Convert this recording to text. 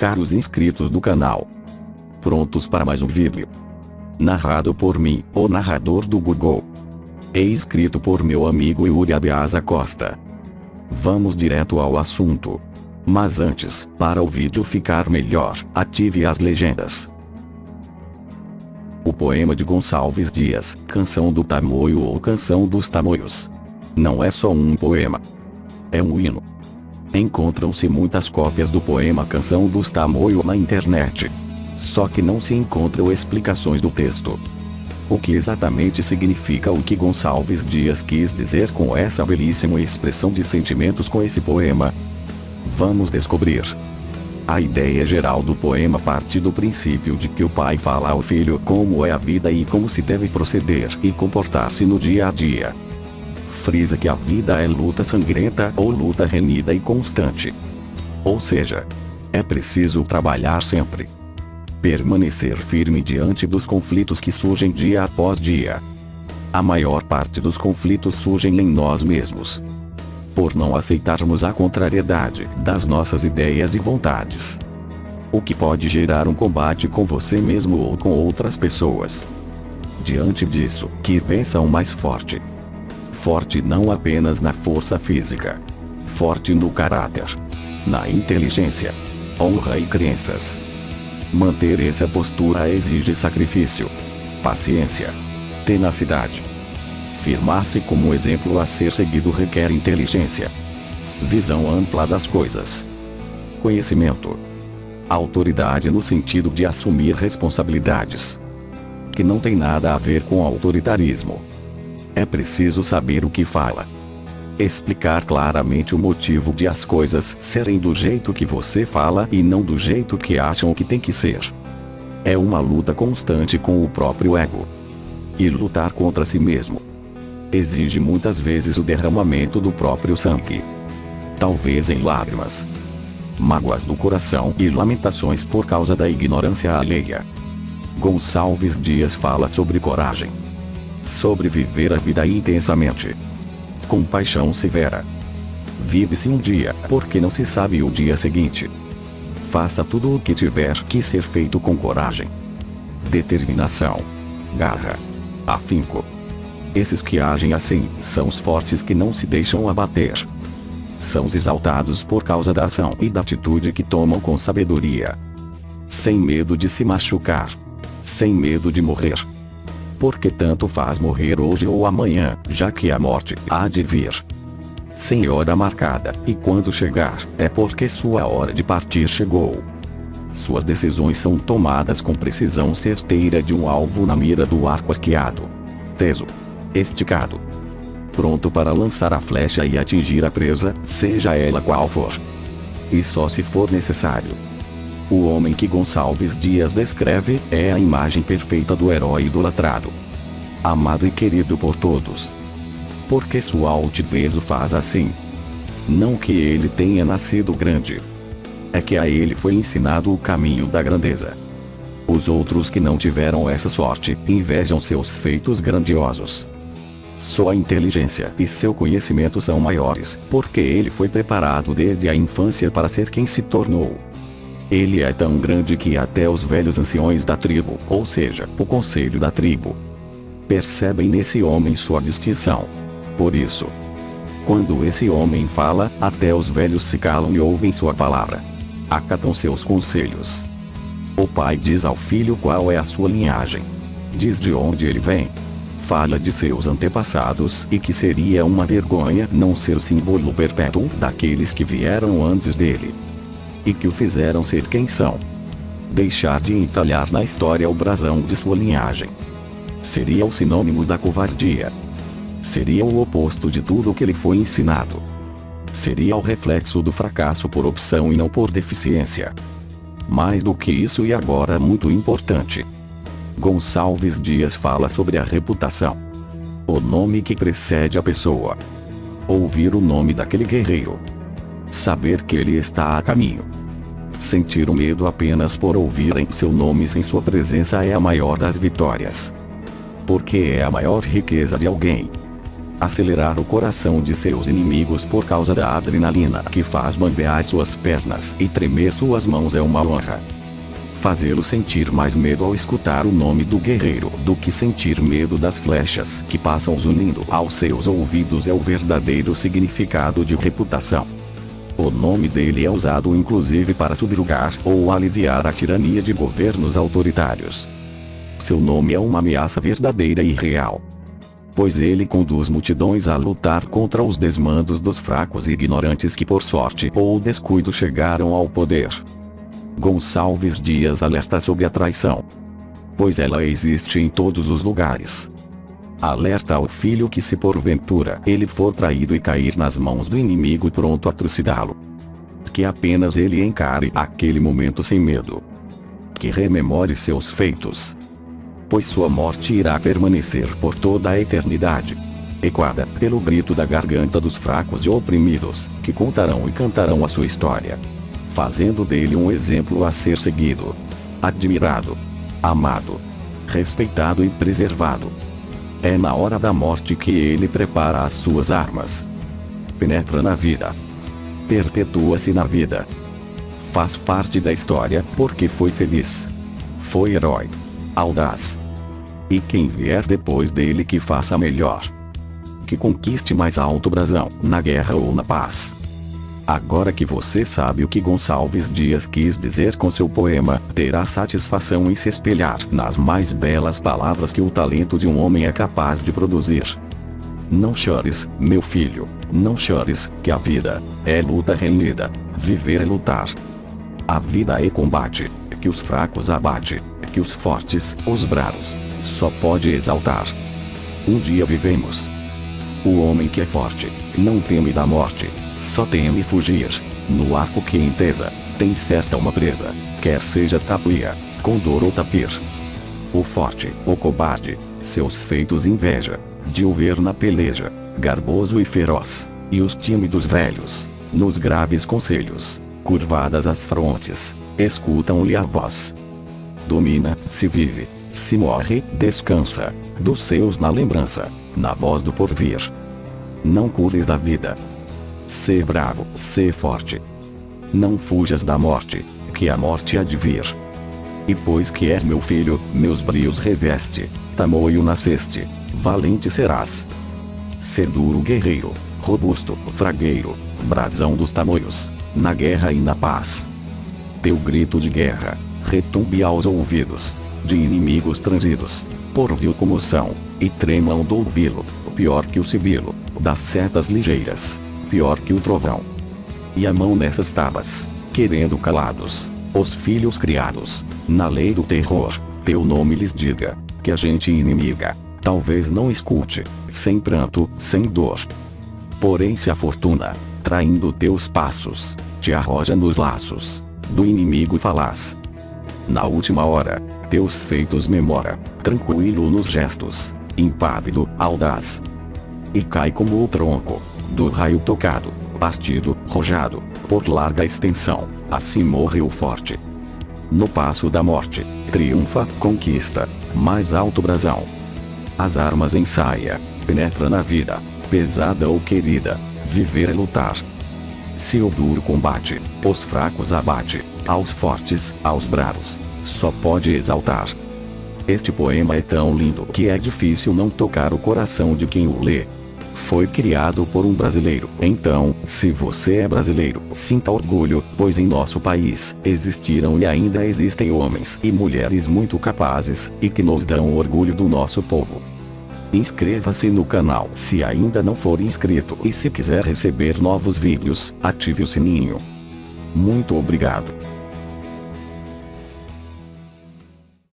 caros inscritos do canal. Prontos para mais um vídeo? Narrado por mim, o narrador do Google. E escrito por meu amigo Yuri Abiasa Costa. Vamos direto ao assunto. Mas antes, para o vídeo ficar melhor, ative as legendas. O poema de Gonçalves Dias, Canção do Tamoio ou Canção dos Tamoios. Não é só um poema. É um hino. Encontram-se muitas cópias do poema Canção dos Tamoios na internet. Só que não se encontram explicações do texto. O que exatamente significa o que Gonçalves Dias quis dizer com essa belíssima expressão de sentimentos com esse poema? Vamos descobrir. A ideia geral do poema parte do princípio de que o pai fala ao filho como é a vida e como se deve proceder e comportar-se no dia a dia. Frisa que a vida é luta sangrenta ou luta renhida e constante. Ou seja, é preciso trabalhar sempre permanecer firme diante dos conflitos que surgem dia após dia. A maior parte dos conflitos surgem em nós mesmos. Por não aceitarmos a contrariedade das nossas ideias e vontades. O que pode gerar um combate com você mesmo ou com outras pessoas. Diante disso, que vença o mais forte. Forte não apenas na força física. Forte no caráter. Na inteligência. Honra e crenças. Manter essa postura exige sacrifício, paciência, tenacidade. Firmar-se como exemplo a ser seguido requer inteligência, visão ampla das coisas, conhecimento, autoridade no sentido de assumir responsabilidades, que não tem nada a ver com autoritarismo. É preciso saber o que fala explicar claramente o motivo de as coisas serem do jeito que você fala e não do jeito que acham que tem que ser. É uma luta constante com o próprio ego. E lutar contra si mesmo. Exige muitas vezes o derramamento do próprio sangue. Talvez em lágrimas. Mágoas do coração e lamentações por causa da ignorância alheia. Gonçalves Dias fala sobre coragem. Sobre viver a vida intensamente com paixão severa. Vive-se um dia, porque não se sabe o dia seguinte. Faça tudo o que tiver que ser feito com coragem, determinação, garra, afinco. Esses que agem assim são os fortes que não se deixam abater. São os exaltados por causa da ação e da atitude que tomam com sabedoria. Sem medo de se machucar. Sem medo de morrer porque tanto faz morrer hoje ou amanhã, já que a morte há de vir. Sem hora marcada, e quando chegar, é porque sua hora de partir chegou. Suas decisões são tomadas com precisão certeira de um alvo na mira do arco arqueado. Teso. Esticado. Pronto para lançar a flecha e atingir a presa, seja ela qual for. E só se for necessário. O homem que Gonçalves Dias descreve é a imagem perfeita do herói idolatrado. Amado e querido por todos. Porque sua altivez o faz assim. Não que ele tenha nascido grande. É que a ele foi ensinado o caminho da grandeza. Os outros que não tiveram essa sorte invejam seus feitos grandiosos. Sua inteligência e seu conhecimento são maiores, porque ele foi preparado desde a infância para ser quem se tornou. Ele é tão grande que até os velhos anciões da tribo, ou seja, o conselho da tribo, percebem nesse homem sua distinção. Por isso, quando esse homem fala, até os velhos se calam e ouvem sua palavra. Acatam seus conselhos. O pai diz ao filho qual é a sua linhagem. Diz de onde ele vem. Fala de seus antepassados e que seria uma vergonha não ser símbolo perpétuo daqueles que vieram antes dele e que o fizeram ser quem são. Deixar de entalhar na história o brasão de sua linhagem. Seria o sinônimo da covardia. Seria o oposto de tudo o que lhe foi ensinado. Seria o reflexo do fracasso por opção e não por deficiência. Mais do que isso e agora muito importante. Gonçalves Dias fala sobre a reputação. O nome que precede a pessoa. Ouvir o nome daquele guerreiro saber que ele está a caminho. Sentir o medo apenas por ouvirem seu nome sem sua presença é a maior das vitórias. Porque é a maior riqueza de alguém. acelerar o coração de seus inimigos por causa da adrenalina que faz bambear suas pernas e tremer suas mãos é uma honra. Fazê-lo sentir mais medo ao escutar o nome do guerreiro do que sentir medo das flechas que passam zunindo aos seus ouvidos é o verdadeiro significado de reputação. O nome dele é usado inclusive para subjugar ou aliviar a tirania de governos autoritários. Seu nome é uma ameaça verdadeira e real. Pois ele conduz multidões a lutar contra os desmandos dos fracos e ignorantes que por sorte ou descuido chegaram ao poder. Gonçalves Dias alerta sobre a traição. Pois ela existe em todos os lugares. Alerta ao filho que se porventura ele for traído e cair nas mãos do inimigo pronto a trucidá-lo. Que apenas ele encare aquele momento sem medo. Que rememore seus feitos. Pois sua morte irá permanecer por toda a eternidade. Equada pelo grito da garganta dos fracos e oprimidos, que contarão e cantarão a sua história fazendo dele um exemplo a ser seguido. Admirado, amado, respeitado e preservado. É na hora da morte que ele prepara as suas armas. Penetra na vida. Perpetua-se na vida. Faz parte da história porque foi feliz. Foi herói. Audaz. E quem vier depois dele que faça melhor. Que conquiste mais alto brasão, na guerra ou na paz. Agora que você sabe o que Gonçalves Dias quis dizer com seu poema, terá satisfação em se espelhar nas mais belas palavras que o talento de um homem é capaz de produzir. Não chores, meu filho, não chores, que a vida é luta renhida, viver é lutar. A vida é combate, que os fracos abate, que os fortes, os bravos, só pode exaltar. Um dia vivemos. O homem que é forte, não teme da morte, só teme fugir. No arco que entesa, tem certa uma presa, quer seja tapuia, condor ou tapir. O forte, o cobarde, seus feitos inveja, de o ver na peleja, garboso e feroz, e os tímidos velhos, nos graves conselhos, curvadas as frontes, escutam-lhe a voz. Domina, se vive, se morre, descansa, dos seus na lembrança, na voz do porvir. Não cures da vida, Ser bravo, ser forte. Não fujas da morte, que a morte há de vir. E pois que és meu filho, meus brios reveste, tamoio nasceste, valente serás. Ser duro guerreiro, robusto, fragueiro, brasão dos tamoios, na guerra e na paz. Teu grito de guerra, retumbe aos ouvidos, de inimigos transidos, por vil comoção, e tremam do ouvi-lo, pior que o sibilo, das setas ligeiras pior que o trovão. E a mão nessas tabas, querendo calados, os filhos criados, na lei do terror, teu nome lhes diga, que a gente inimiga, talvez não escute, sem pranto, sem dor. Porém se a fortuna, traindo teus passos, te arroja nos laços, do inimigo falaz. Na última hora, teus feitos memora, tranquilo nos gestos, impávido, audaz. E cai como o tronco, do raio tocado, partido, rojado, por larga extensão, assim morreu forte. No passo da morte, triunfa, conquista, mais alto brasão. As armas ensaia, penetra na vida, pesada ou querida, viver é lutar. Se o duro combate, os fracos abate, aos fortes, aos bravos, só pode exaltar. Este poema é tão lindo que é difícil não tocar o coração de quem o lê foi criado por um brasileiro. Então, se você é brasileiro, sinta orgulho, pois em nosso país, existiram e ainda existem homens e mulheres muito capazes, e que nos dão orgulho do nosso povo. Inscreva-se no canal se ainda não for inscrito e se quiser receber novos vídeos, ative o sininho. Muito obrigado.